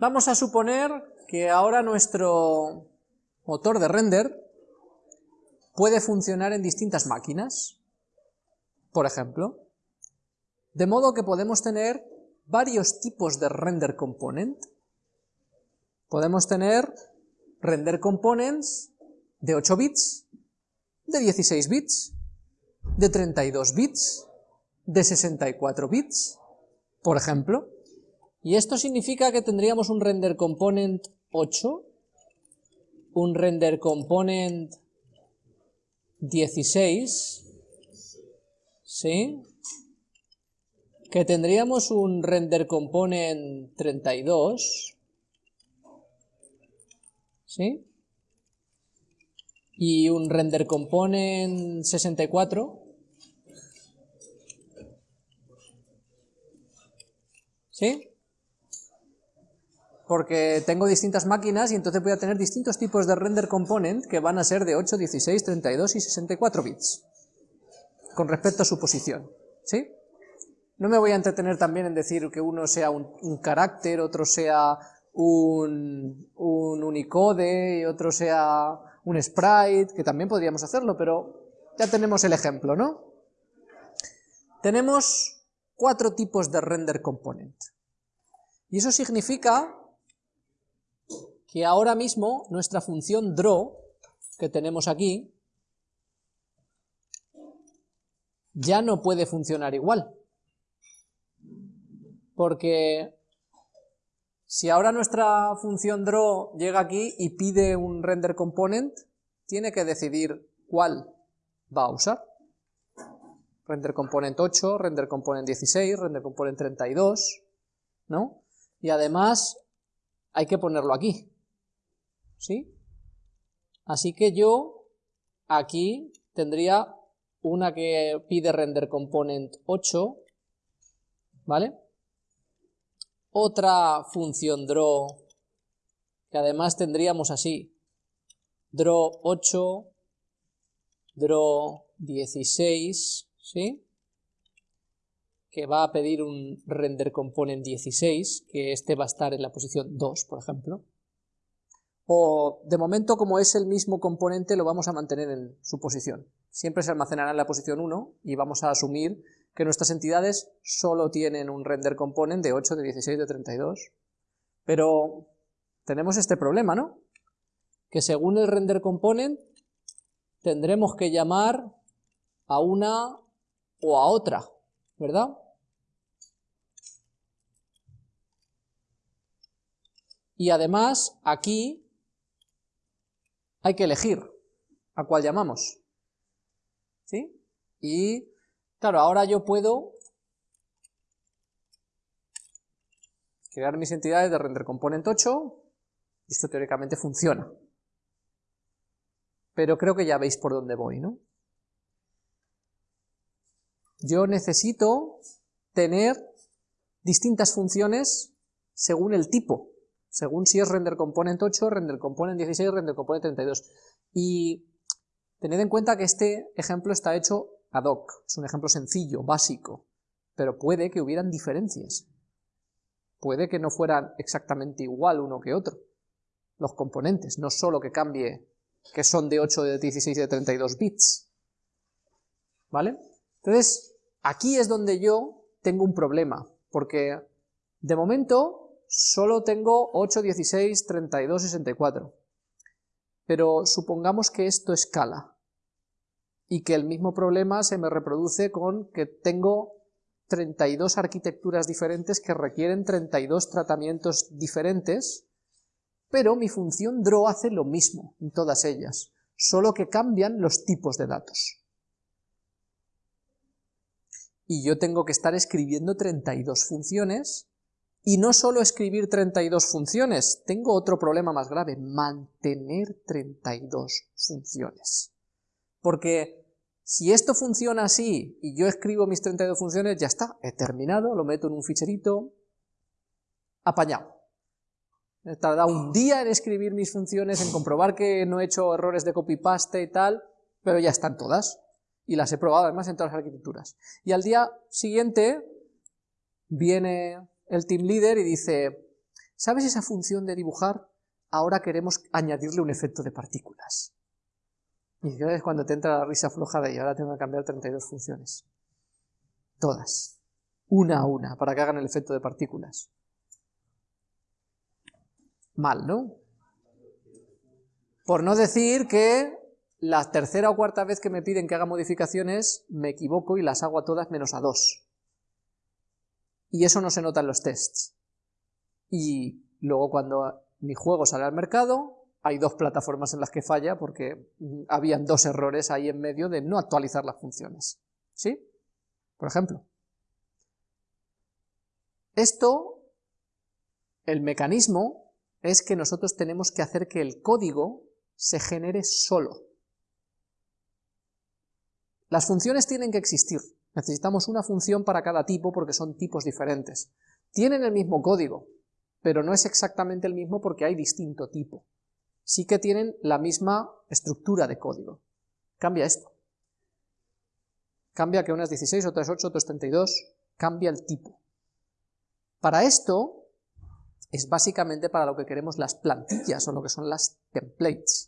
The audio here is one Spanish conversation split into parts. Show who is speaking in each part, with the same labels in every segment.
Speaker 1: Vamos a suponer que ahora nuestro motor de render puede funcionar en distintas máquinas, por ejemplo, de modo que podemos tener varios tipos de render component. Podemos tener render components de 8 bits, de 16 bits, de 32 bits, de 64 bits, por ejemplo. Y esto significa que tendríamos un render component 8, un render component 16, ¿sí? Que tendríamos un render component 32, ¿sí? Y un render component 64, ¿sí? Porque tengo distintas máquinas y entonces voy a tener distintos tipos de render component que van a ser de 8, 16, 32 y 64 bits, con respecto a su posición, ¿sí? No me voy a entretener también en decir que uno sea un, carácter, otro sea un, un Unicode y otro sea un sprite, que también podríamos hacerlo, pero ya tenemos el ejemplo, ¿no? Tenemos cuatro tipos de render component. Y eso significa que ahora mismo nuestra función draw, que tenemos aquí, ya no puede funcionar igual. Porque si ahora nuestra función draw llega aquí y pide un render component, tiene que decidir cuál va a usar. Render component 8, render component 16, render component 32, ¿no? Y además hay que ponerlo aquí. ¿Sí? Así que yo aquí tendría una que pide render component 8, ¿vale? Otra función draw, que además tendríamos así, draw 8, draw 16, ¿sí? Que va a pedir un render component 16, que este va a estar en la posición 2, por ejemplo o de momento como es el mismo componente lo vamos a mantener en su posición. Siempre se almacenará en la posición 1 y vamos a asumir que nuestras entidades solo tienen un render component de 8, de 16, de 32. Pero tenemos este problema, ¿no? Que según el render component tendremos que llamar a una o a otra, ¿verdad? Y además aquí hay que elegir a cuál llamamos. ¿Sí? Y, claro, ahora yo puedo crear mis entidades de render component 8, y esto teóricamente funciona. Pero creo que ya veis por dónde voy, ¿no? Yo necesito tener distintas funciones según el tipo según si es render component 8, render component 16, render component 32. Y tened en cuenta que este ejemplo está hecho ad hoc, es un ejemplo sencillo, básico, pero puede que hubieran diferencias. Puede que no fueran exactamente igual uno que otro, los componentes, no solo que cambie que son de 8, de 16 y de 32 bits. ¿Vale? Entonces, aquí es donde yo tengo un problema, porque de momento solo tengo 8, 16, 32, 64. Pero supongamos que esto escala y que el mismo problema se me reproduce con que tengo 32 arquitecturas diferentes que requieren 32 tratamientos diferentes, pero mi función draw hace lo mismo en todas ellas, solo que cambian los tipos de datos. Y yo tengo que estar escribiendo 32 funciones y no solo escribir 32 funciones, tengo otro problema más grave, mantener 32 funciones. Porque si esto funciona así y yo escribo mis 32 funciones, ya está, he terminado, lo meto en un ficherito, apañado. He tardado un día en escribir mis funciones, en comprobar que no he hecho errores de copy-paste y tal, pero ya están todas. Y las he probado además en todas las arquitecturas. Y al día siguiente viene el team leader y dice, ¿Sabes esa función de dibujar? Ahora queremos añadirle un efecto de partículas. Y es cuando te entra la risa floja de y ahora tengo que cambiar 32 funciones. Todas. Una a una, para que hagan el efecto de partículas. Mal, ¿no? Por no decir que la tercera o cuarta vez que me piden que haga modificaciones, me equivoco y las hago a todas menos a dos. Y eso no se nota en los tests. Y luego cuando mi juego sale al mercado, hay dos plataformas en las que falla porque habían dos errores ahí en medio de no actualizar las funciones. ¿Sí? Por ejemplo. Esto, el mecanismo, es que nosotros tenemos que hacer que el código se genere solo. Las funciones tienen que existir. Necesitamos una función para cada tipo porque son tipos diferentes. Tienen el mismo código, pero no es exactamente el mismo porque hay distinto tipo. Sí que tienen la misma estructura de código. Cambia esto. Cambia que unas 16, otras 8, otras 32, cambia el tipo. Para esto, es básicamente para lo que queremos las plantillas o lo que son las templates,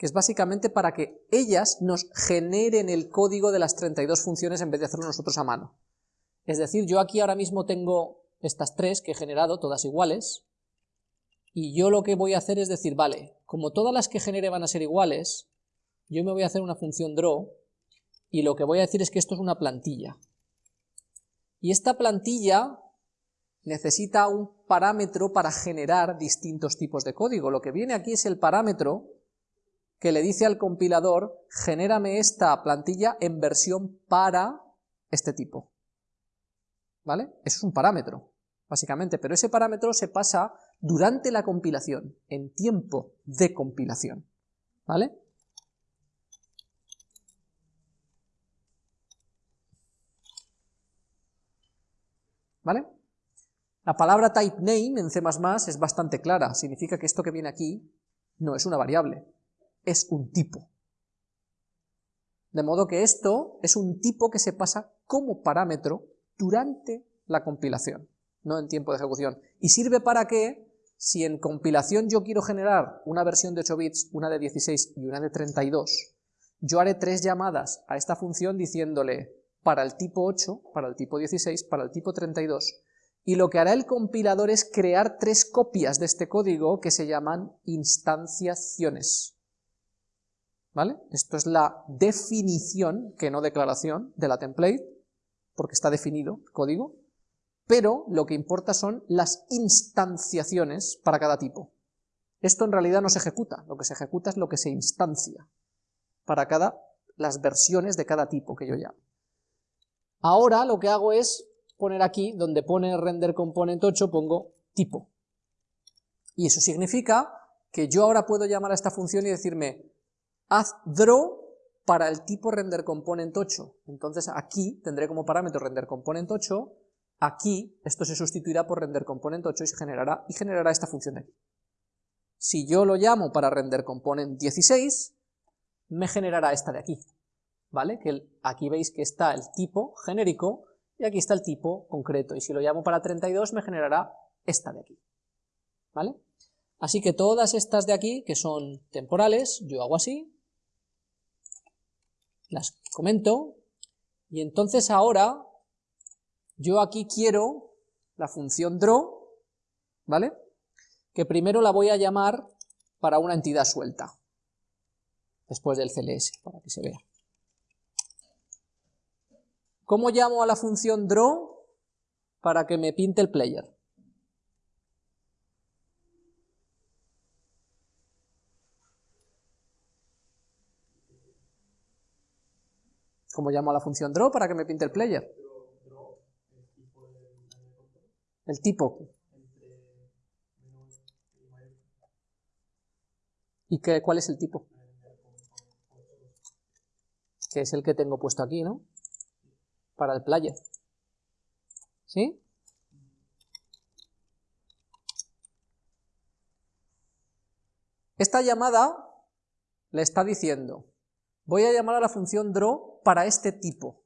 Speaker 1: que es básicamente para que ellas nos generen el código de las 32 funciones en vez de hacerlo nosotros a mano. Es decir, yo aquí ahora mismo tengo estas tres que he generado, todas iguales, y yo lo que voy a hacer es decir, vale, como todas las que genere van a ser iguales, yo me voy a hacer una función draw, y lo que voy a decir es que esto es una plantilla. Y esta plantilla necesita un parámetro para generar distintos tipos de código. Lo que viene aquí es el parámetro que le dice al compilador, genérame esta plantilla en versión para este tipo. ¿Vale? Eso es un parámetro básicamente, pero ese parámetro se pasa durante la compilación, en tiempo de compilación, ¿vale? ¿Vale? La palabra typeName en C++ es bastante clara, significa que esto que viene aquí no es una variable, es un tipo. De modo que esto es un tipo que se pasa como parámetro durante la compilación no en tiempo de ejecución. ¿Y sirve para qué? Si en compilación yo quiero generar una versión de 8 bits, una de 16 y una de 32, yo haré tres llamadas a esta función diciéndole para el tipo 8, para el tipo 16, para el tipo 32, y lo que hará el compilador es crear tres copias de este código que se llaman instanciaciones. ¿Vale? Esto es la definición, que no declaración, de la template, porque está definido el código, pero lo que importa son las instanciaciones para cada tipo. Esto en realidad no se ejecuta, lo que se ejecuta es lo que se instancia para cada, las versiones de cada tipo que yo llamo. Ahora lo que hago es poner aquí, donde pone render component 8, pongo tipo. Y eso significa que yo ahora puedo llamar a esta función y decirme, haz draw para el tipo render component 8. Entonces aquí tendré como parámetro render component 8 Aquí esto se sustituirá por render component 8 y, se generará, y generará esta función de aquí. Si yo lo llamo para render component 16, me generará esta de aquí, ¿vale? Que aquí veis que está el tipo genérico y aquí está el tipo concreto, y si lo llamo para 32 me generará esta de aquí, ¿vale? Así que todas estas de aquí, que son temporales, yo hago así, las comento, y entonces ahora yo aquí quiero la función draw, ¿vale? Que primero la voy a llamar para una entidad suelta, después del CLS, para que se vea. ¿Cómo llamo a la función draw para que me pinte el player? ¿Cómo llamo a la función draw para que me pinte el player? El tipo. ¿Y qué, cuál es el tipo? Que es el que tengo puesto aquí, ¿no? Para el player. ¿Sí? Esta llamada le está diciendo, voy a llamar a la función draw para este tipo.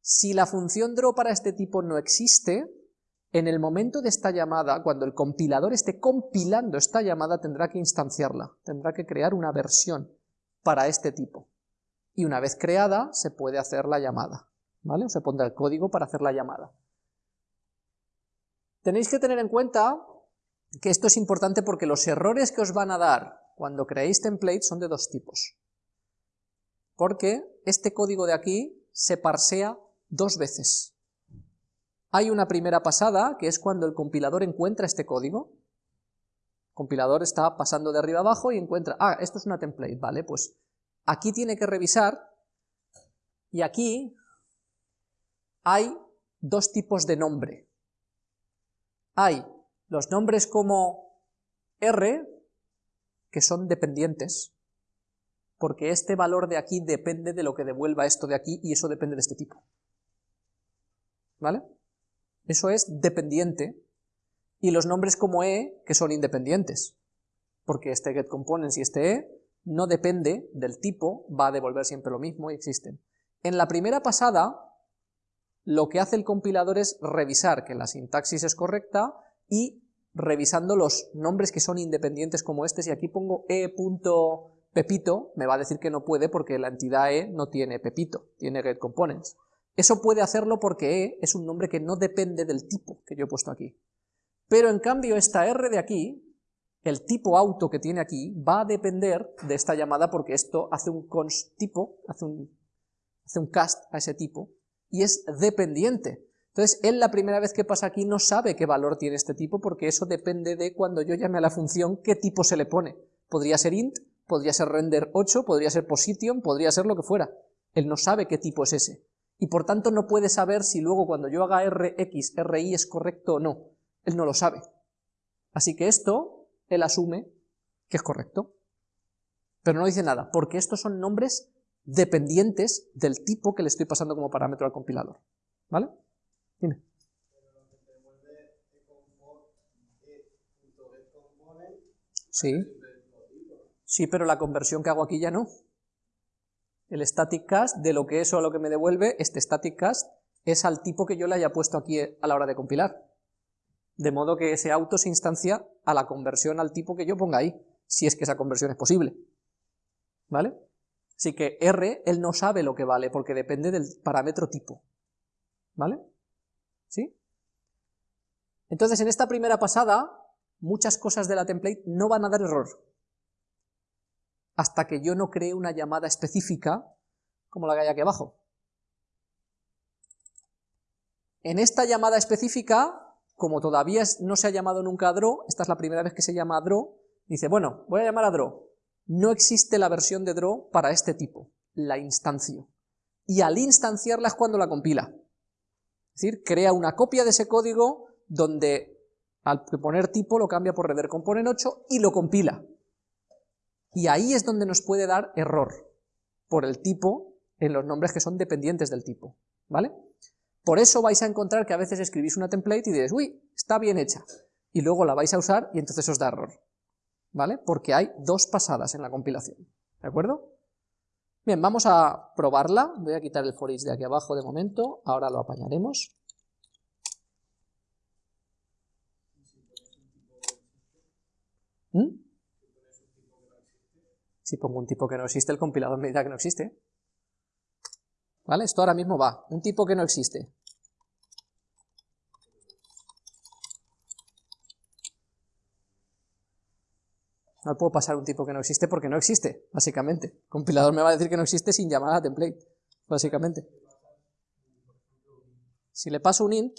Speaker 1: Si la función draw para este tipo no existe, En el momento de esta llamada, cuando el compilador esté compilando esta llamada, tendrá que instanciarla, tendrá que crear una versión para este tipo. Y una vez creada, se puede hacer la llamada, ¿vale? O se pondrá el código para hacer la llamada. Tenéis que tener en cuenta que esto es importante porque los errores que os van a dar cuando creéis templates son de dos tipos. Porque este código de aquí se parsea dos veces. Hay una primera pasada, que es cuando el compilador encuentra este código. El compilador está pasando de arriba abajo y encuentra, ah, esto es una template, vale, pues aquí tiene que revisar, y aquí hay dos tipos de nombre. Hay los nombres como R, que son dependientes, porque este valor de aquí depende de lo que devuelva esto de aquí, y eso depende de este tipo. ¿Vale? Eso es dependiente. Y los nombres como e, que son independientes. Porque este getComponents y este e no depende del tipo, va a devolver siempre lo mismo y existen. En la primera pasada, lo que hace el compilador es revisar que la sintaxis es correcta y revisando los nombres que son independientes como este, si aquí pongo e.pepito, me va a decir que no puede porque la entidad e no tiene pepito, tiene getComponents. Eso puede hacerlo porque E es un nombre que no depende del tipo que yo he puesto aquí. Pero en cambio esta R de aquí, el tipo auto que tiene aquí, va a depender de esta llamada porque esto hace un const tipo, hace un, hace un cast a ese tipo, y es dependiente. Entonces él la primera vez que pasa aquí no sabe qué valor tiene este tipo porque eso depende de cuando yo llame a la función qué tipo se le pone. Podría ser int, podría ser render 8, podría ser position, podría ser lo que fuera. Él no sabe qué tipo es ese y por tanto no puede saber si luego cuando yo haga rx, ri es correcto o no. Él no lo sabe. Así que esto, él asume que es correcto. Pero no dice nada, porque estos son nombres dependientes del tipo que le estoy pasando como parámetro al compilador. ¿Vale? Dime. Sí. Sí, pero la conversión que hago aquí ya no el static cast de lo que eso a lo que me devuelve, este static cast, es al tipo que yo le haya puesto aquí a la hora de compilar. De modo que ese auto se instancia a la conversión al tipo que yo ponga ahí, si es que esa conversión es posible. ¿Vale? Así que R, él no sabe lo que vale, porque depende del parámetro tipo. ¿Vale? ¿Sí? Entonces, en esta primera pasada, muchas cosas de la template no van a dar error hasta que yo no cree una llamada específica como la que hay aquí abajo. En esta llamada específica, como todavía no se ha llamado nunca a draw, esta es la primera vez que se llama a draw, dice, bueno, voy a llamar a draw. No existe la versión de draw para este tipo, la instancio. Y al instanciarla es cuando la compila. Es decir, crea una copia de ese código donde al poner tipo lo cambia por render component 8 y lo compila. Y ahí es donde nos puede dar error, por el tipo en los nombres que son dependientes del tipo, ¿vale? Por eso vais a encontrar que a veces escribís una template y diréis, uy, está bien hecha, y luego la vais a usar y entonces os da error, ¿vale? Porque hay dos pasadas en la compilación, ¿de acuerdo? Bien, vamos a probarla, voy a quitar el for de aquí abajo de momento, ahora lo apañaremos. ¿Mm? Si pongo un tipo que no existe, el compilador me dirá que no existe. ¿Vale? Esto ahora mismo va. Un tipo que no existe. No puedo pasar un tipo que no existe porque no existe, básicamente. El compilador me va a decir que no existe sin llamar a la template, básicamente. Si le paso un int,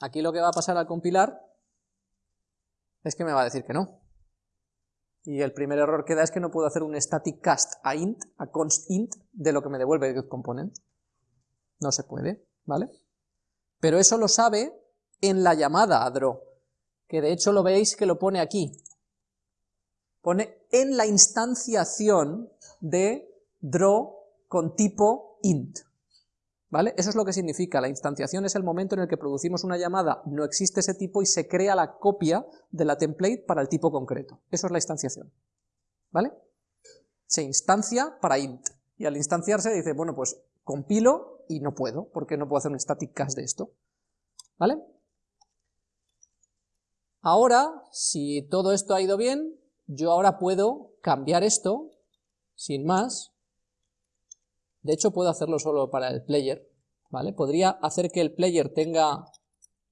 Speaker 1: aquí lo que va a pasar al compilar es que me va a decir que no. Y el primer error que da es que no puedo hacer un static cast a int, a const int, de lo que me devuelve el component. No se puede, ¿vale? Pero eso lo sabe en la llamada a draw, que de hecho lo veis que lo pone aquí. Pone en la instanciación de draw con tipo int. ¿Vale? Eso es lo que significa, la instanciación es el momento en el que producimos una llamada, no existe ese tipo y se crea la copia de la template para el tipo concreto. Eso es la instanciación. ¿Vale? Se instancia para int, y al instanciarse dice, bueno, pues compilo y no puedo, porque no puedo hacer un static cast de esto. ¿Vale? Ahora, si todo esto ha ido bien, yo ahora puedo cambiar esto, sin más, de hecho puedo hacerlo solo para el player, ¿vale? Podría hacer que el player tenga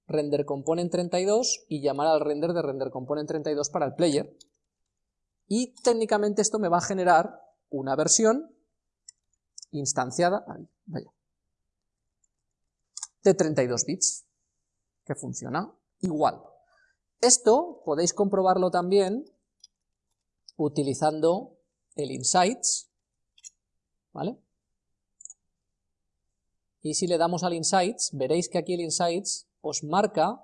Speaker 1: render component 32 y llamar al render de render component 32 para el player, y técnicamente esto me va a generar una versión instanciada de 32 bits, que funciona igual. Esto podéis comprobarlo también utilizando el insights, ¿vale? Y si le damos al insights, veréis que aquí el insights os marca,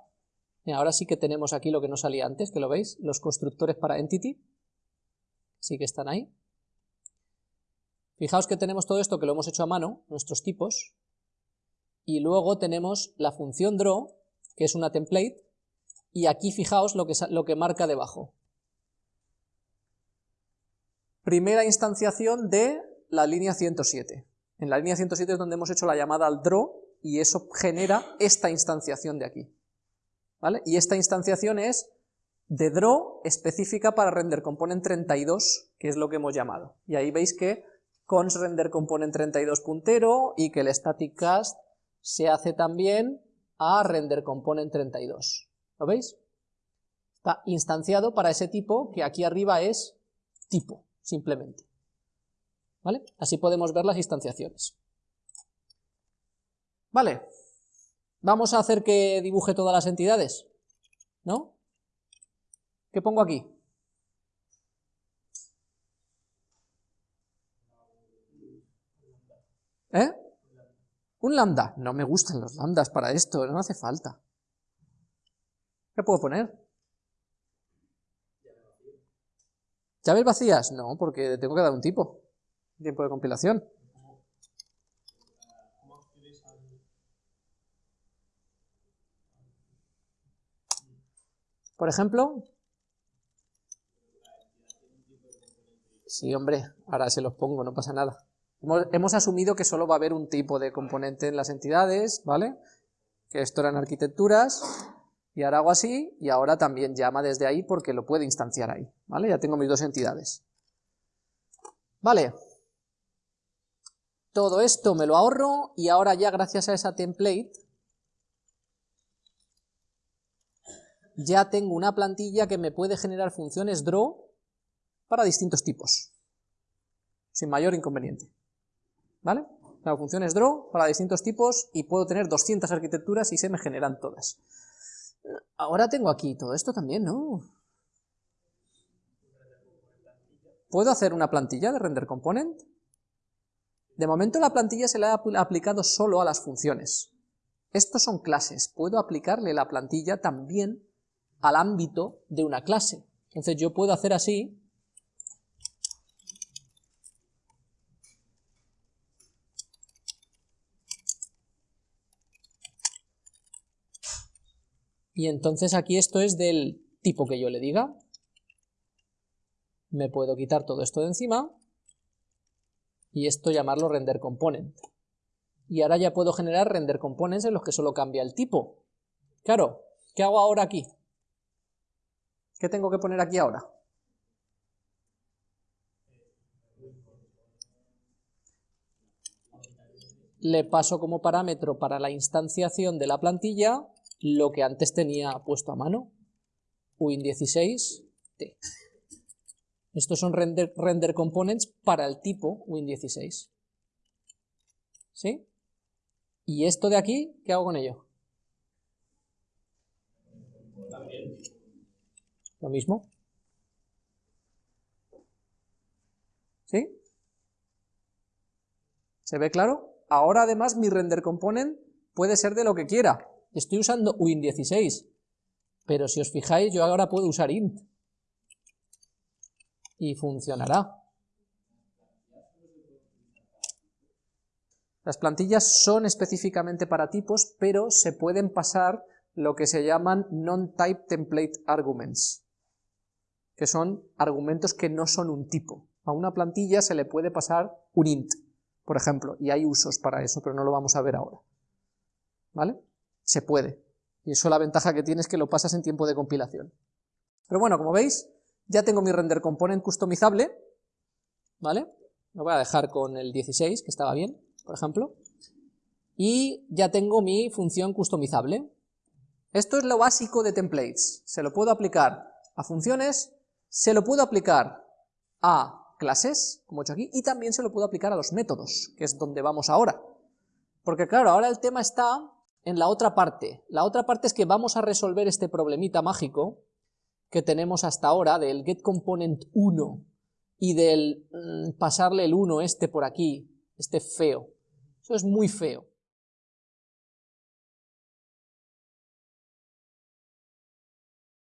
Speaker 1: ahora sí que tenemos aquí lo que no salía antes, que lo veis, los constructores para entity, sí que están ahí. Fijaos que tenemos todo esto que lo hemos hecho a mano, nuestros tipos, y luego tenemos la función draw, que es una template, y aquí fijaos lo que, lo que marca debajo. Primera instanciación de la línea 107. En la línea 107 es donde hemos hecho la llamada al draw, y eso genera esta instanciación de aquí. ¿Vale? Y esta instanciación es de draw específica para render component 32, que es lo que hemos llamado. Y ahí veis que cons render component 32 puntero y que el static cast se hace también a render component 32. ¿Lo veis? Está instanciado para ese tipo que aquí arriba es tipo, simplemente. ¿Vale? Así podemos ver las instanciaciones. Vale. Vamos a hacer que dibuje todas las entidades, ¿no? ¿Qué pongo aquí? ¿Eh? Un lambda. No me gustan los lambdas para esto, no hace falta. ¿Qué puedo poner? ¿Llaves vacías? No, porque tengo que dar un tipo. Tiempo de compilación. Por ejemplo, Sí, hombre, ahora se los pongo, no pasa nada. Hemos, asumido que solo va a haber un tipo de componente en las entidades, ¿vale? Que esto eran arquitecturas, y ahora hago así, y ahora también llama desde ahí porque lo puede instanciar ahí, ¿vale? Ya tengo mis dos entidades. Vale. Todo esto me lo ahorro, y ahora ya gracias a esa template, ya tengo una plantilla que me puede generar funciones draw para distintos tipos, sin mayor inconveniente. ¿Vale? La función es draw para distintos tipos y puedo tener 200 arquitecturas y se me generan todas. Ahora tengo aquí todo esto también, ¿no? ¿Puedo hacer una plantilla de render component? De momento la plantilla se la ha aplicado solo a las funciones. Estos son clases, puedo aplicarle la plantilla también al ámbito de una clase. Entonces yo puedo hacer así, Y entonces aquí esto es del tipo que yo le diga. Me puedo quitar todo esto de encima y esto llamarlo render component. Y ahora ya puedo generar render components en los que solo cambia el tipo. Claro, ¿qué hago ahora aquí? ¿Qué tengo que poner aquí ahora? Le paso como parámetro para la instanciación de la plantilla lo que antes tenía puesto a mano, Win16T. Estos son render, components para el tipo Win16. ¿Sí? ¿Y esto de aquí, qué hago con ello? Lo mismo. ¿Sí? ¿Se ve claro? Ahora además mi render component puede ser de lo que quiera. Estoy usando Win16, pero si os fijáis yo ahora puedo usar int y funcionará. Las plantillas son específicamente para tipos, pero se pueden pasar lo que se llaman non-type template arguments, que son argumentos que no son un tipo. A una plantilla se le puede pasar un int, por ejemplo, y hay usos para eso, pero no lo vamos a ver ahora. ¿Vale? Se puede. Y eso la ventaja que tiene es que lo pasas en tiempo de compilación. Pero bueno, como veis, ya tengo mi render component customizable, ¿vale? Lo voy a dejar con el 16, que estaba bien, por ejemplo. Y ya tengo mi función customizable. Esto es lo básico de templates. Se lo puedo aplicar a funciones, se lo puedo aplicar a clases, como he hecho aquí, y también se lo puedo aplicar a los métodos, que es donde vamos ahora. Porque claro, ahora el tema está en la otra parte. La otra parte es que vamos a resolver este problemita mágico que tenemos hasta ahora del getComponent1 y del mm, pasarle el 1 este por aquí, este feo. Eso es muy feo.